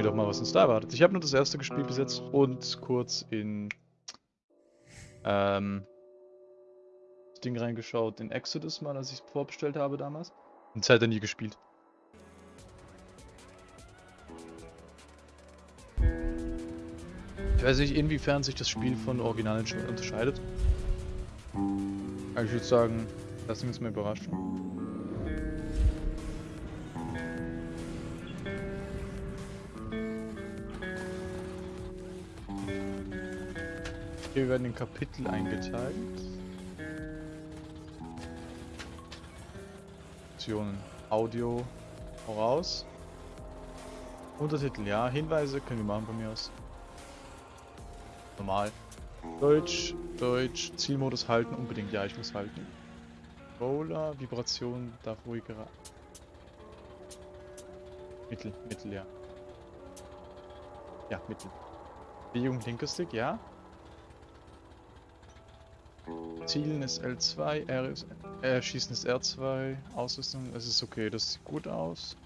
mir doch mal, was uns da erwartet. Ich habe nur das erste gespielt bis jetzt und kurz in ähm, das Ding reingeschaut, in Exodus mal, als ich es vorbestellt habe damals. Und seitdem nie gespielt. Ich weiß nicht, inwiefern sich das Spiel von Originalen schon unterscheidet. Aber ich würde sagen, lassen wir uns mal überraschen. Hier werden in Kapitel eingeteilt. Optionen. Audio voraus. Untertitel, ja. Hinweise können wir machen bei mir aus. Normal. Deutsch, Deutsch, Zielmodus halten, unbedingt, ja, ich muss halten. Roller, Vibration, darf ruhiger. Mittel, Mittel, ja. Ja, Mittel. Bewegung linker Stick, ja. Zielen ist L2, R ist, äh, Schießen ist R2, Ausrüstung, es ist okay, das sieht gut aus.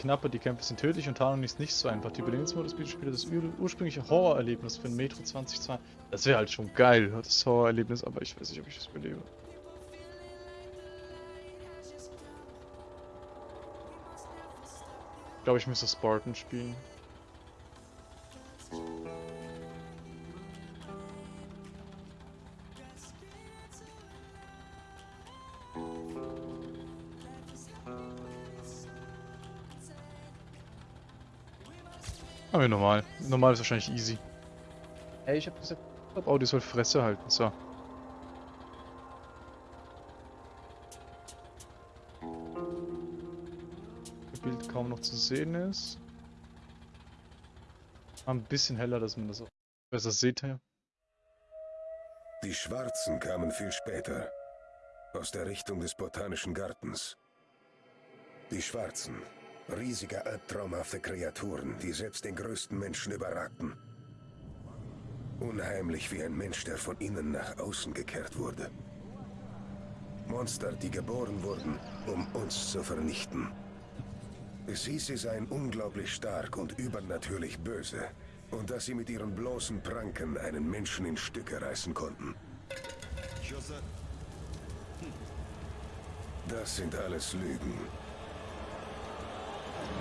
Knapper, die Kämpfe sind tödlich und Tarnung ist nicht so einfach. Die Überlebensmodus bietet später das ursprüngliche Horrorerlebnis für ein Metro 2020. Das wäre halt schon geil, das Horrorerlebnis, aber ich weiß nicht, ob ich das überlebe. Ich glaube, ich müsste Spartan spielen. Aber normal. Normal ist wahrscheinlich easy. Ey, ich hab gesagt, oh, die soll Fresse halten. So. Das Bild kaum noch zu sehen ist. Ein bisschen heller, dass man das auch besser sieht hier. Die Schwarzen kamen viel später. Aus der Richtung des Botanischen Gartens. Die Schwarzen Riesige, albtraumhafte Kreaturen, die selbst den größten Menschen überragten. Unheimlich wie ein Mensch, der von innen nach außen gekehrt wurde. Monster, die geboren wurden, um uns zu vernichten. Es hieß, sie seien unglaublich stark und übernatürlich böse. Und dass sie mit ihren bloßen Pranken einen Menschen in Stücke reißen konnten. Das sind alles Lügen.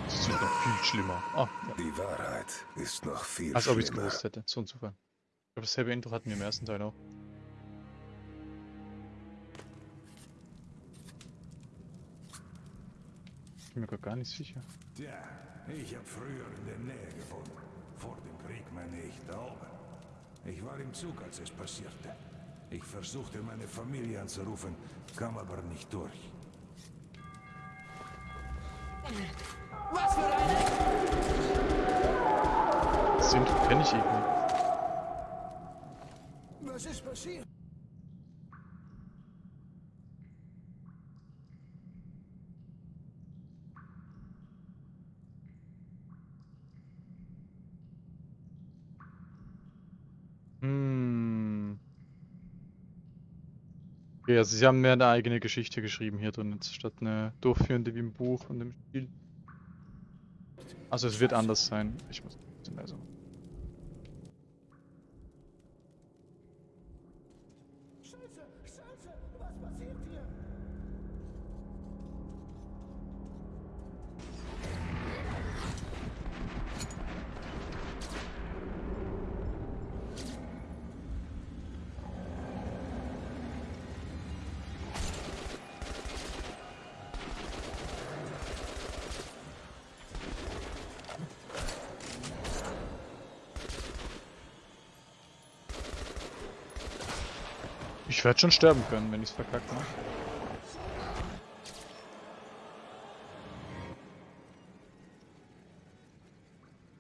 Das wird noch viel schlimmer. Ah, ja. Die Wahrheit ist noch viel Als ob ich es gewusst hätte. So ein Zufall. Ich glaube, dasselbe Intro hatten wir im ersten Teil auch. Ich bin mir gar nicht sicher. Tja, ich habe früher in der Nähe gewohnt. Vor dem Krieg meine ich da oben. Ich war im Zug, als es passierte. Ich versuchte meine Familie anzurufen, kam aber nicht durch. Was für eine... Sind kenne ich irgendwie. Was ist passiert? Hm. Okay, also sie haben mehr eine eigene Geschichte geschrieben hier drin, statt eine durchführende wie im Buch und im Spiel. Also es wird anders sein. Ich muss ein bisschen leiser machen. Ich werde schon sterben können, wenn ich es verkackt mache.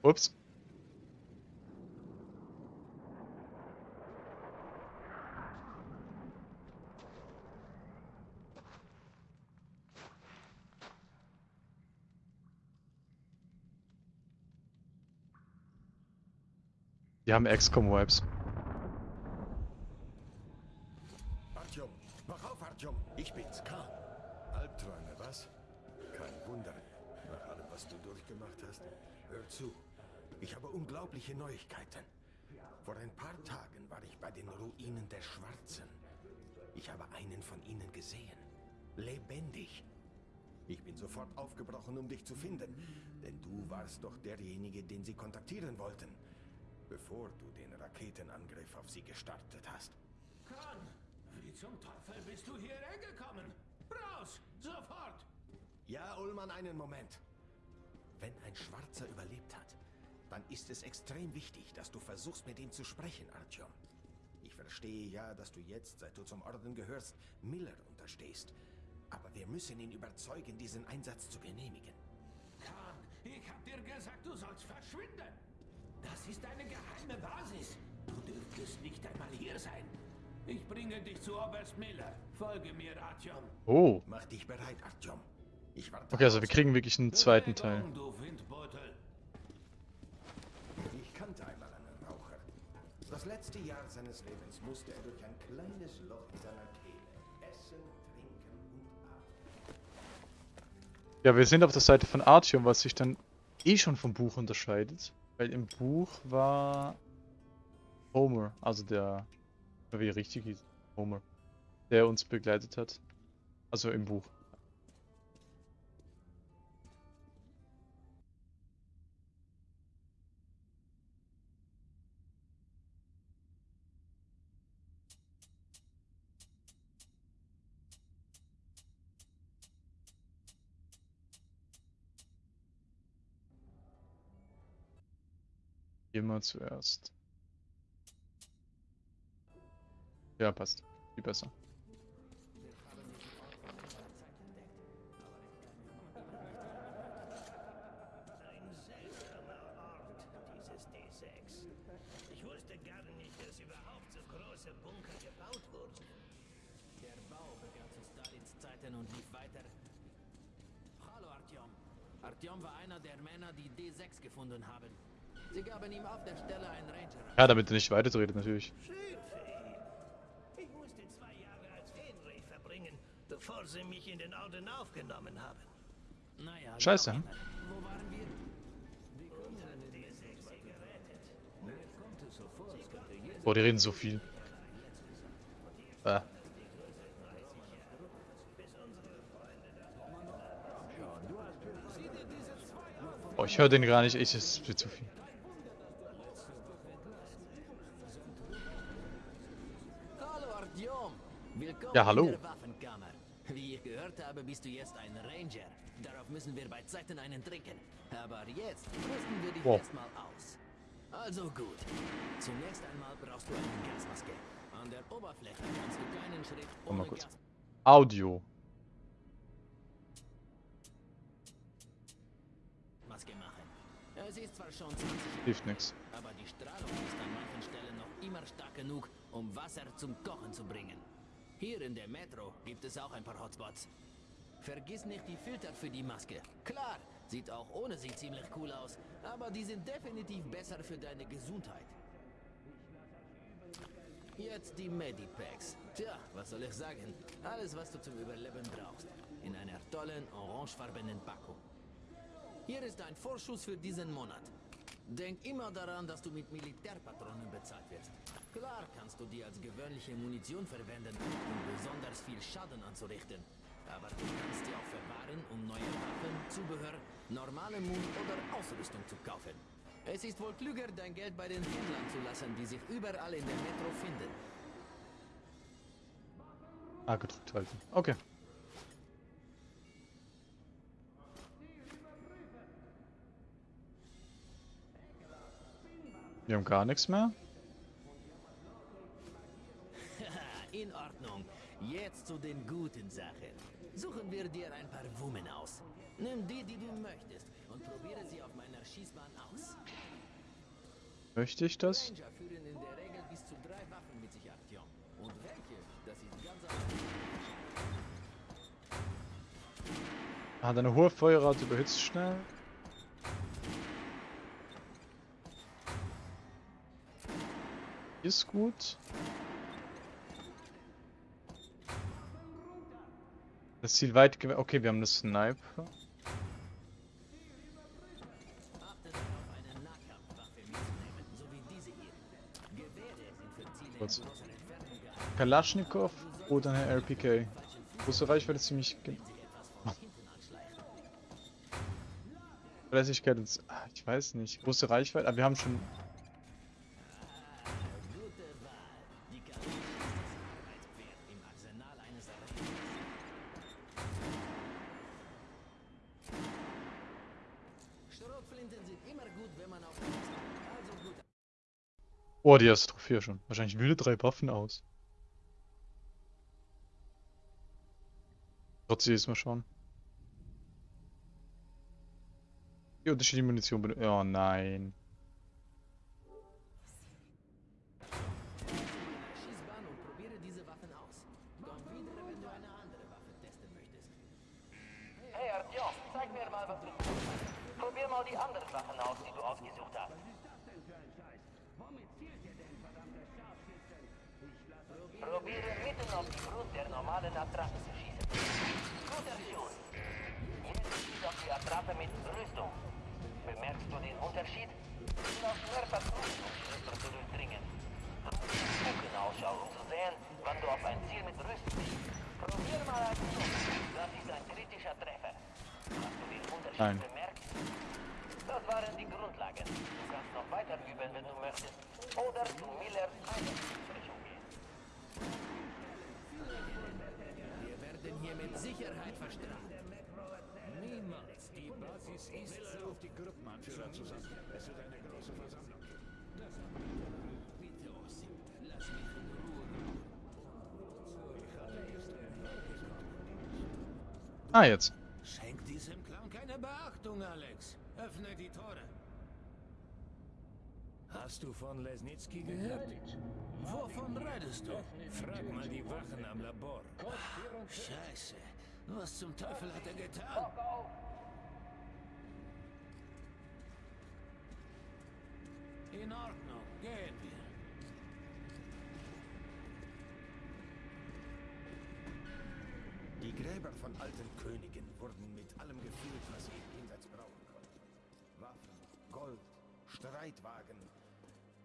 Ups. Die haben XCOM-Vibes. Ich bin's, Khan. Albträume, was? Kein Wunder. Nach allem, was du durchgemacht hast. Hör zu. Ich habe unglaubliche Neuigkeiten. Vor ein paar Tagen war ich bei den Ruinen der Schwarzen. Ich habe einen von ihnen gesehen. Lebendig. Ich bin sofort aufgebrochen, um dich zu finden. Denn du warst doch derjenige, den sie kontaktieren wollten. Bevor du den Raketenangriff auf sie gestartet hast. Khan, zum Teufel bist du hierher gekommen? Raus! Sofort! Ja, Ullmann, einen Moment. Wenn ein Schwarzer überlebt hat, dann ist es extrem wichtig, dass du versuchst, mit ihm zu sprechen, Artyom. Ich verstehe ja, dass du jetzt, seit du zum Orden gehörst, Miller unterstehst. Aber wir müssen ihn überzeugen, diesen Einsatz zu genehmigen. Khan, ich hab dir gesagt, du sollst verschwinden. Das ist eine geheime Basis. Du dürftest nicht einmal hier sein. Ich bringe dich zu Oberst Miller. Folge mir, Artyom. Oh. Mach dich bereit, Artyom. Ich warte. Okay, also wir kriegen wirklich einen zweiten Teil. Bewegung, Du Windbeutel. Ich kannte einmal einen Raucher. Das letzte Jahr seines Lebens musste er durch ein kleines Loch in seiner Kehle essen, trinken und atmen. Ja, wir sind auf der Seite von Artyom, was sich dann eh schon vom Buch unterscheidet. Weil im Buch war Homer, also der, wie richtig hieß, Homer, der uns begleitet hat. Also im Buch. Immer zuerst. Ja, passt. Viel besser. dieses D6. Ich wusste gar nicht, dass überhaupt so aufgenommen haben. Naja, Scheiße, hm? immer. Wo waren wir? Und hat D6 sie gerettet. Boah, die reden so viel. Äh. Oh, ich höre den gar nicht. Ich, es wird zu viel. Hallo Artyom. Willkommen Ja, hallo. Wie ich gehört habe, bist du jetzt ein Ranger. Darauf müssen wir bei Zeiten einen trinken. Aber jetzt rüsten wir dich Wow. erstmal aus. Also gut. Zunächst einmal brauchst du eine Gasmaske. An der Oberfläche kannst du keinen Schritt ohne kurz. Gas Audio. Maske machen. Es ist zwar schon 20 Jahre, Hilft nix. aber die Strahlung ist an manchen Stellen noch immer stark genug, um Wasser zum Kochen zu bringen. Hier in der Metro gibt es auch ein paar Hotspots. Vergiss nicht die Filter für die Maske. Klar, sieht auch ohne sie ziemlich cool aus, aber die sind definitiv besser für deine Gesundheit. Jetzt die Medipacks. Tja, was soll ich sagen? Alles, was du zum Überleben brauchst. In einer tollen, orangefarbenen Packung. Hier ist ein Vorschuss für diesen Monat. Denk immer daran, dass du mit Militärpatronen bezahlt wirst. Klar kannst du die als gewöhnliche Munition verwenden, um besonders viel Schaden anzurichten. Aber du kannst sie auch verwahren, um neue Waffen, Zubehör, normale Mund oder Ausrüstung zu kaufen. Es ist wohl klüger, dein Geld bei den Händlern zu lassen, die sich überall in der Metro finden. Ah, gedrückt halten. Okay. Wir haben gar nichts mehr. In Ordnung. Jetzt zu den guten Sachen. Suchen wir dir ein paar Wumen aus. Nimm die, die du möchtest und probiere sie auf meiner Schießbahn aus. Möchte ich das? Ranger führen in der Regel bis zu drei Waffen mit sich, Artyom. Und welche? Das ist ganz. Hat eine hohe Feuerrate, überhitzt schnell. Ist gut. Das Ziel weit gew- Okay, wir haben eine Sniper. Kurz. Kalaschnikow oder eine RPK. Große Reichweite ziemlich. Verlässlichkeit und. s- ah, Ich weiß nicht. Große Reichweite. Aber wir haben schon. Die erste Trophäe schon. Wahrscheinlich wilde drei Waffen aus. Trotzdem jetzt mal schauen. Die unterschiedliche Munition benutzen. Oh nein. Zeig mir mal, was du. Probier mal die anderen Sachen aus, die du ausgesucht hast. Probiere mitten auf die Brust der normalen Attrappe zu schießen. Guter Schuss. Jetzt schieß auf die Attrappe mit Rüstung. Bemerkst du den Unterschied? Du brauchst mehr Patronen, um die Rüstung zu durchdringen. Gucken Ausschau, um zu sehen, wann du auf ein Ziel mit Rüstung schießt. Probier mal einen Schuss. Das ist ein kritischer Treffer. Hast du den Unterschied Nein. bemerkt? Das waren die Grundlagen. Du kannst noch weiter üben, wenn du möchtest. Oder zu Millers Einheitsbesprechung gehen. Wir werden hier mit Sicherheit verstrahlt. Niemals. Die Basis ist so. auf die Gruppenanführer zusammen. Es wird eine große Versammlung geben. Bitte, Osim, lass mich in Ruhe. Ah, jetzt. Schenk diesem Clown keine Beachtung, Alex. Öffne die Tore. Hast du von Lesnitsky gehört? Wovon redest du? Frag mal die Wachen am Labor. Scheiße. Was zum Teufel hat er getan? In Ordnung, gehen wir. Die Gräber von alten Königen wurden mit allem gefüllt, was sie im Jenseits brauchen konnten. Waffen, Gold, Streitwagen.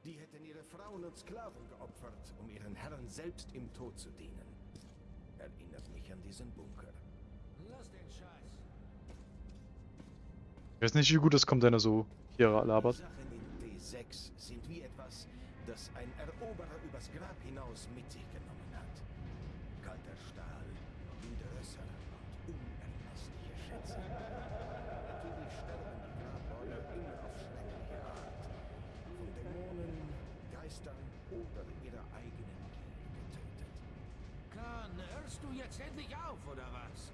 Die hätten ihre Frauen und Sklaven geopfert, um ihren Herren selbst im Tod zu dienen. Erinnert mich an diesen Bunker. Lass den Scheiß. Ich weiß nicht, wie gut das kommt, wenn er so hier labert. Sachen in D6 sind wie etwas, das ein Eroberer übers Grab hinaus mit sich genommen du jetzt endlich auf, oder was?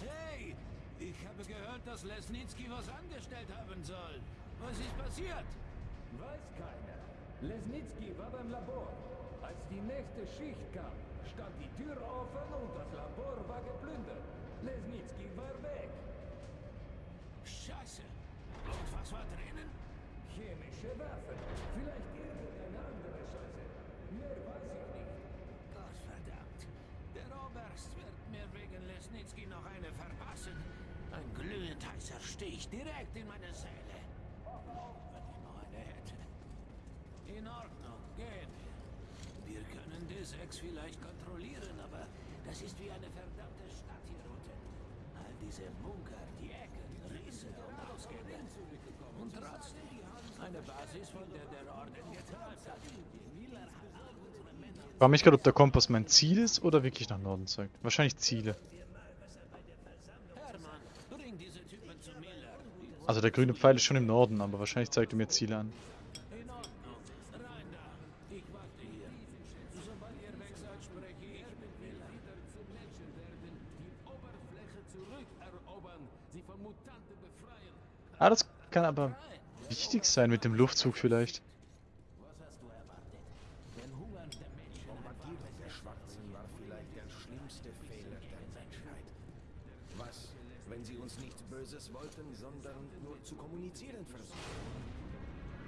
Hey! Ich habe gehört, dass Lesnitsky was angestellt haben soll. Was ist passiert? Weiß keiner. Lesnitsky war beim Labor. Als die nächste Schicht kam, stand die Tür offen und das Labor war geplündert. Lesnitsky war weg. Scheiße. Und was war drinnen? Chemische Waffen. Vielleicht irgendeine andere Scheiße. Mehr weiß ich nicht. Oberst wird mir wegen Lesnitsky noch eine verpassen. Ein glühend heißer Stich direkt in meine Seele. Wenn ich noch eine hätte. In Ordnung, gehen wir. Wir können D6 vielleicht kontrollieren, aber das ist wie eine verdammte Stadt hier unten. All diese Bunker, die Ecken, Risse und Ausgänge. Und trotzdem eine Basis, von der der Orden. Miller hat all unsere Männer Ich frage mich gerade, ob der Kompass mein Ziel ist oder wirklich nach Norden zeigt. Wahrscheinlich Ziele. Also der grüne Pfeil ist schon im Norden, aber wahrscheinlich zeigt er mir Ziele an. Ah, das kann aber wichtig sein mit dem Luftzug vielleicht. Was hast du erwartet? Den Hunger der Menschen Bombardierung der Schwarzen war vielleicht der schlimmste Fehler der Menschheit. Was, wenn sie uns nichts Böses wollten, sondern nur zu kommunizieren versuchten?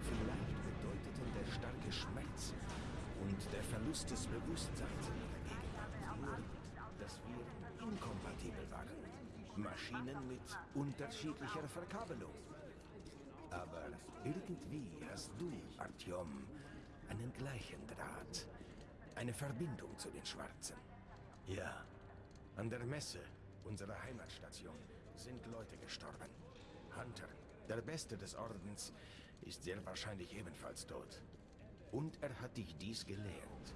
Vielleicht bedeuteten der Verlust des Bewusstseins in ihrer Gegenwart. Nur, dass wir inkompatibel waren. Maschinen mit unterschiedlicher Verkabelung. Aber irgendwie hast du, Artyom, einen gleichen Draht. Eine Verbindung zu den Schwarzen. Ja, an der Messe, unserer Heimatstation, sind Leute gestorben. Hunter, der Beste des Ordens, ist sehr wahrscheinlich ebenfalls tot. Und er hat dich dies gelehrt.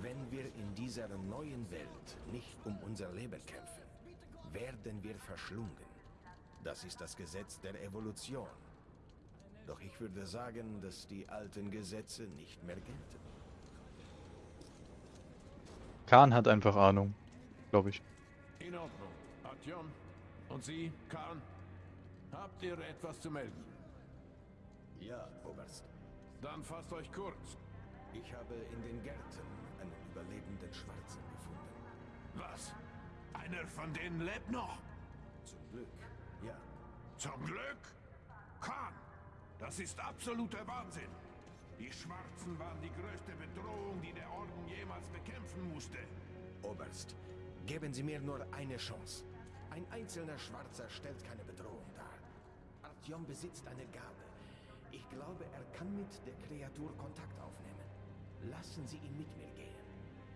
Wenn wir in dieser neuen Welt nicht um unser Leben kämpfen, werden wir verschlungen. Das ist das Gesetz der Evolution. Doch ich würde sagen, dass die alten Gesetze nicht mehr gelten. Khan hat einfach Ahnung, glaube ich. In Ordnung. Artyom. Und Sie, Khan? Habt ihr etwas zu melden? Ja, Oberst. Dann fasst euch kurz. Ich habe in den Gärten einen überlebenden Schwarzen gefunden. Was? Einer von denen lebt noch? Zum Glück, ja. Zum Glück? Khan, das ist absoluter Wahnsinn. Die Schwarzen waren die größte Bedrohung, die der Orden jemals bekämpfen musste. Oberst, geben Sie mir nur eine Chance. Ein einzelner Schwarzer stellt keine Bedrohung dar. Artyom besitzt eine Gabe. Ich glaube, er kann mit der Kreatur Kontakt aufnehmen. Lassen Sie ihn mit mir gehen.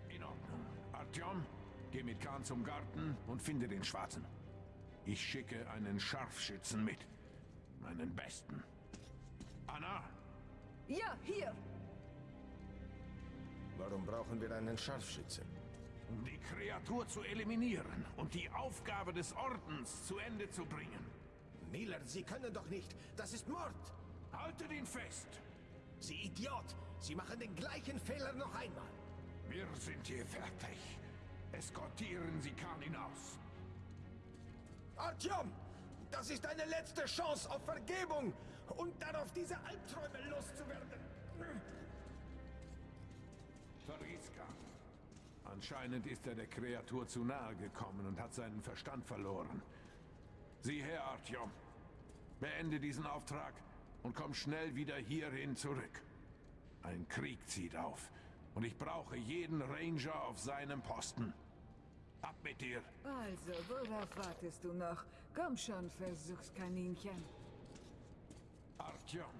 In Ordnung. Artyom, geh mit Khan zum Garten und finde den Schwarzen. Ich schicke einen Scharfschützen mit. Meinen besten. Anna, Ja, hier. Warum brauchen wir einen Scharfschützen? um die Kreatur zu eliminieren und die Aufgabe des Ordens zu Ende zu bringen. Miller, Sie können doch nicht. Das ist Mord. Haltet ihn fest! Sie Idiot. Sie machen den gleichen Fehler noch einmal. Wir sind hier fertig. Eskortieren Sie Khan hinaus. Artyom, das ist deine letzte Chance auf Vergebung und darauf, diese Albträume loszuwerden. Khan. Anscheinend ist er der Kreatur zu nahe gekommen und hat seinen Verstand verloren. Sieh her, Artyom. Beende diesen Auftrag und komm schnell wieder hierhin zurück. Ein Krieg zieht auf und ich brauche jeden Ranger auf seinem Posten. Ab mit dir! Also, worauf wartest du noch? Komm schon, Versuchskaninchen. Artyom,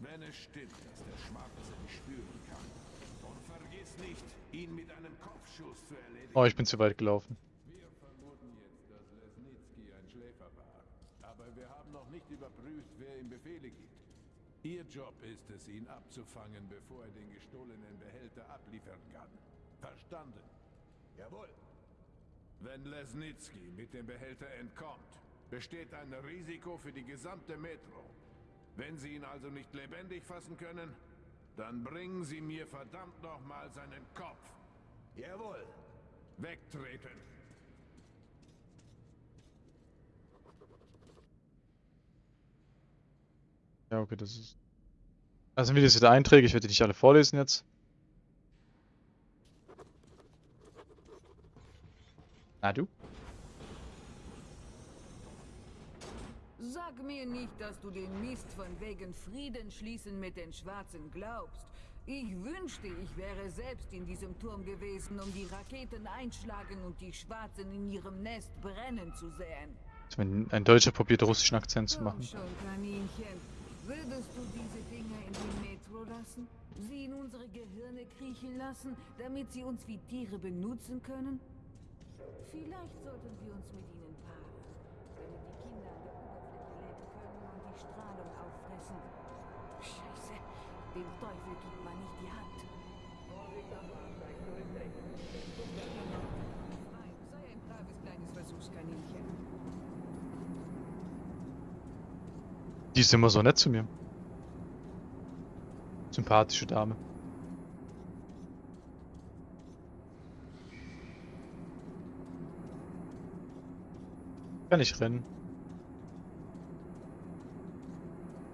wenn es stimmt, dass der Schwarze dich spüren kann, und vergiss nicht, ihn mit einem Kopfschuss zu erledigen. Oh, ich bin zu weit gelaufen. Wir vermuten jetzt, dass Lesnitsky ein Schläfer war. Aber wir haben noch nicht überprüft, wer ihm Befehle gibt. Ihr Job ist es, ihn abzufangen, bevor er den gestohlenen Behälter abliefern kann. Verstanden? Jawohl. Wenn Lesnitsky mit dem Behälter entkommt, besteht ein Risiko für die gesamte Metro. Wenn Sie ihn also nicht lebendig fassen können, dann bringen Sie mir verdammt nochmal seinen Kopf. Jawohl. Wegtreten! Ja, okay, das ist. Also wie das wieder Einträge, ich werde die nicht alle vorlesen jetzt. Na du? Sag mir nicht, dass du den Mist von wegen Frieden schließen mit den Schwarzen glaubst. Ich wünschte, ich wäre selbst in diesem Turm gewesen, um die Raketen einschlagen und die Schwarzen in ihrem Nest brennen zu sehen. Wenn ein Deutscher probiert, russischen Akzent zu machen. schon, Kaninchen. Würdest du diese Dinger in die Metro lassen? Sie in unsere Gehirne kriechen lassen, damit sie uns wie Tiere benutzen können? Vielleicht sollten wir uns mit ihnen paaren, damit die Kinder an der Oberfläche leben können und die Strahlung auffressen. Scheiße, dem Teufel gibt man nicht die Hand. Nein, sei ein braves kleines Versuchskaninchen. Die ist immer so nett zu mir. Sympathische Dame. Kann ich rennen.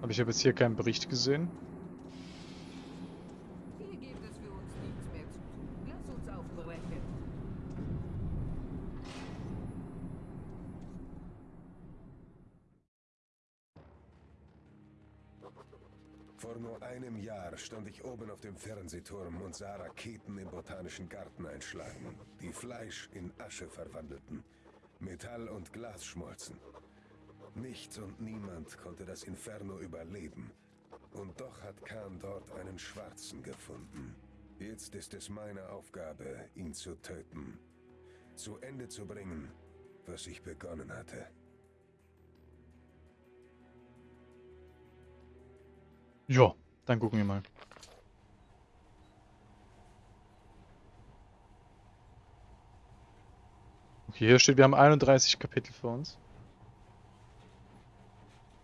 Aber ich habe jetzt hier keinen Bericht gesehen. Hier gibt es für uns nichts mehr zu tun. Lass uns aufbrechen. Vor Vor nur einem Jahr stand ich oben auf dem Fernsehturm und sah Raketen im botanischen Garten einschlagen, die Fleisch in Asche verwandelten, Metall und Glas schmolzen. Nichts und niemand konnte das Inferno überleben. Und doch hat Khan dort einen Schwarzen gefunden. Jetzt ist es meine Aufgabe, ihn zu töten. Zu Ende zu bringen, was ich begonnen hatte. Ja, dann gucken wir mal. Okay, hier steht, wir haben 31 Kapitel vor uns.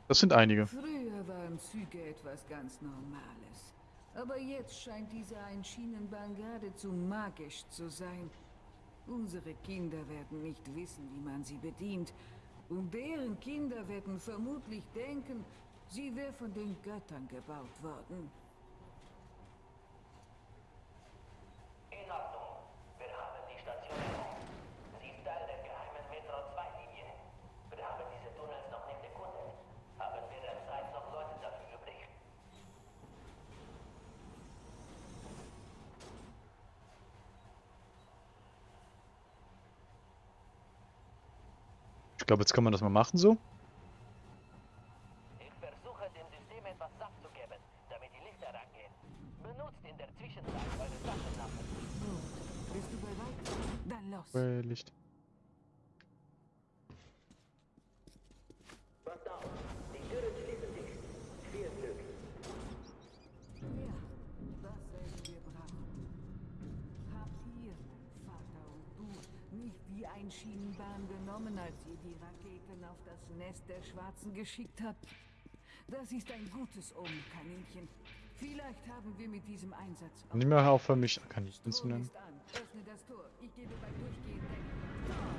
Das sind einige. Früher waren Züge etwas ganz Normales. Aber jetzt scheint diese Einschienenbahn geradezu magisch zu sein. Unsere Kinder werden nicht wissen, wie man sie bedient. Und deren Kinder werden vermutlich denken, sie wäre von den Göttern gebaut worden. In Ordnung. Wir haben die Station. Sie ist Teil der geheimen Metro-2-Linie. Wir haben diese Tunnels noch nicht erkundet. Haben wir derzeit noch Leute dafür übrig? Ich glaube, jetzt kann man das mal machen so. Ich versuche dem System etwas Saft zu geben, damit die Lichter angehen. Benutzt in der Zwischenzeit eure Taschenlampen. Gut. Bist du bereit? Dann los. Äh, Licht. Passt auf, die Türen schließen sich. Vier Stück. Ja, das werden wir brauchen. Habt ihr, mein Vater und du, nicht die Einschienenbahn genommen, als ihr die Auf Nest der Schwarzen geschickt habt? Das ist ein gutes Omen, Kaninchen. Vielleicht haben wir mit diesem Einsatz... auch- Nicht mehr aufhören, mich Kaninchen zu nennen.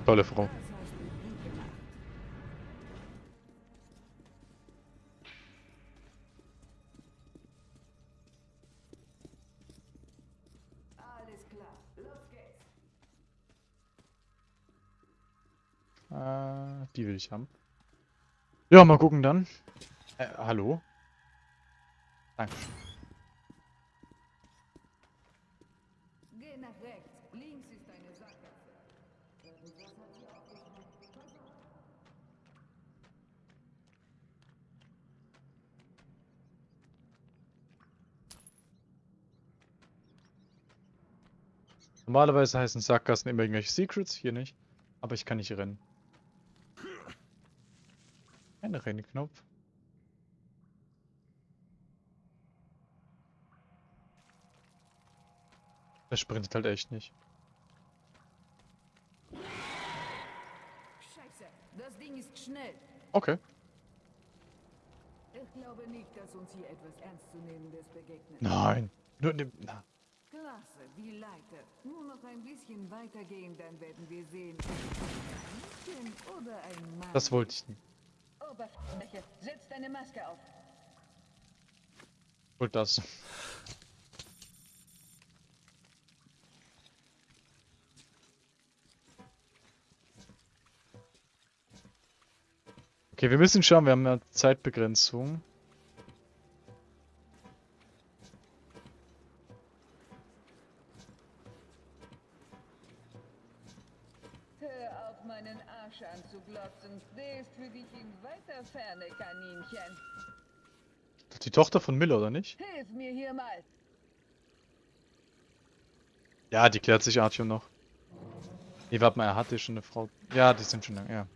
Tolle Frau. Äh, die will ich haben. Ja, mal gucken dann. Äh, hallo? Dankeschön. Geh nach rechts. Links ist eine Sackgasse. Irgendwas hat sie aufgeschnitten. Pass auf. Normalerweise heißen Sackgassen immer irgendwelche Secrets, hier nicht. Aber ich kann nicht rennen. Ein Rennknopf. Der sprintet halt echt nicht. Scheiße. Das Ding ist schnell. Okay. Ich glaube nicht, dass uns hier etwas Ernstzunehmendes begegnet. Nein. Nur ne, na. Klasse, die Leiter. Nur noch ein bisschen weitergehen, dann werden wir sehen. Das wollte ich nicht. Oberfläche, setz deine Maske auf. Wollte das. Okay, wir müssen schauen, wir haben ja Zeitbegrenzung. Arsch anzuglotzen. Der ist für dich in weiter Ferne, Kaninchen. Die Tochter von Miller, oder nicht? Hilf mir hier mal. Ja, die klärt sich Artyom noch. Nee, warte mal, er hatte schon eine Frau. Ja, die sind schon lang, ja.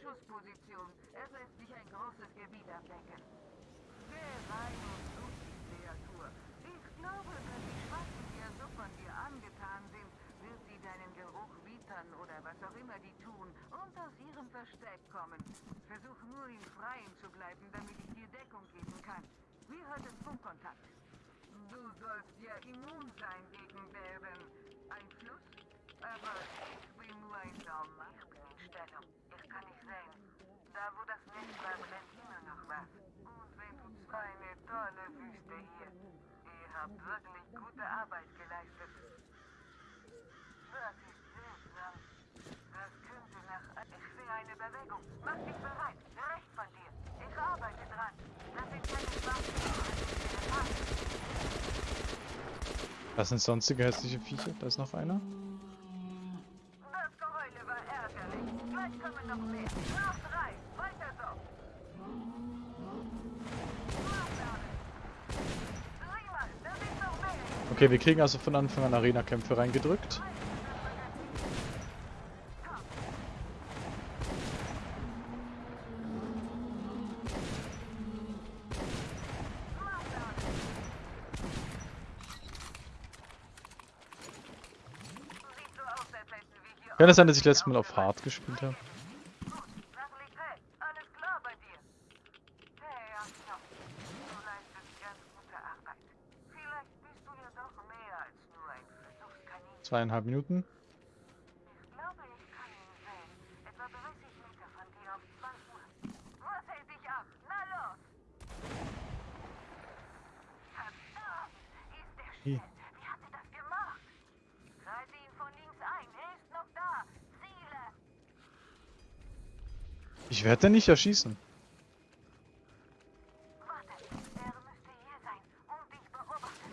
Schussposition. Es lässt sich ein großes Gebiet abdecken. Rein und Kreatur. Ich glaube, wenn die Schwarzen dir so von dir angetan sind, wird sie deinen Geruch wittern oder was auch immer die tun und aus ihrem Versteck kommen. Versuch nur im Freien zu bleiben, damit ich dir Deckung geben kann. Wir hatten Funkkontakt. Du sollst ja immun sein gegen deren Einfluss. Aber ich bin nur ein Normal. Ich bin in Stellung. Ich kann nicht sehen. Da wo das Netz war, brennt immer noch was. Und wenn du zwar eine tolle Wüste hier. habt wirklich gute Arbeit geleistet. Das ist seltsam. Das könnte nach... Ich sehe eine Bewegung. Mach dich bereit. Recht von dir. Ich arbeite dran. Das sind keine schwarzen Was sind sonstige hässliche Viecher? Da ist noch einer. Das Geheule war ärgerlich. Gleich kommen noch mehr. Noch drei. Weiter so. Sieh mal, da sind noch mehr. Okay, wir kriegen also von Anfang an Arena-Kämpfe reingedrückt. Kann es sein, dass ich letztes Mal auf Hard gespielt habe? Nach Ligret. Alles klar bei dir. Hey, Artyom. Du leistest ganz gute Arbeit. Vielleicht bist du ja doch mehr als nur ein Versuchskaninchen. Zweieinhalb Minuten. Ich glaube, ich kann ihn sehen. Etwa 30 Meter von dir auf 12 Uhr. Was hält dich ab? Na los! Verdammt! Ist der Hier. Shit. Wie hat er das gemacht? Halte ihn von links ein. Er ist noch da. Ziele! Ich werde nicht erschießen. Warte, er müsste hier sein und dich beobachten.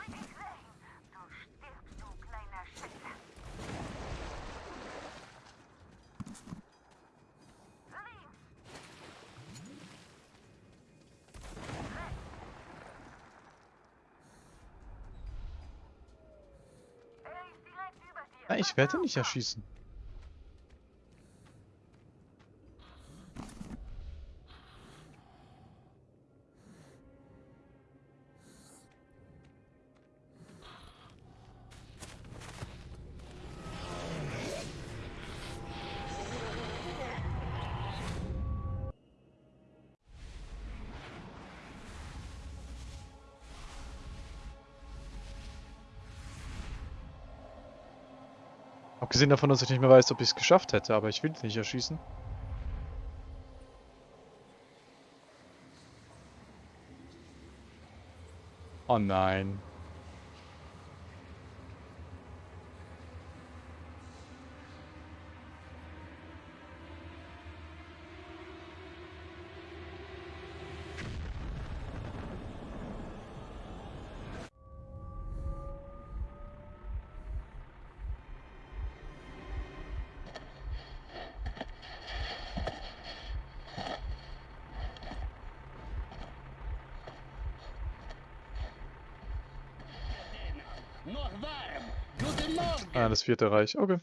Ich sehe ihn. Du stirbst, du kleiner Schätzer. Links. Er ist direkt über dir. Nein, ich werde ihn nicht erschießen. Abgesehen davon, dass ich nicht mehr weiß, ob ich es geschafft hätte, aber ich will ihn nicht erschießen. Oh nein. Noch warm. Guten Morgen. Ah, das vierte Reich. Okay.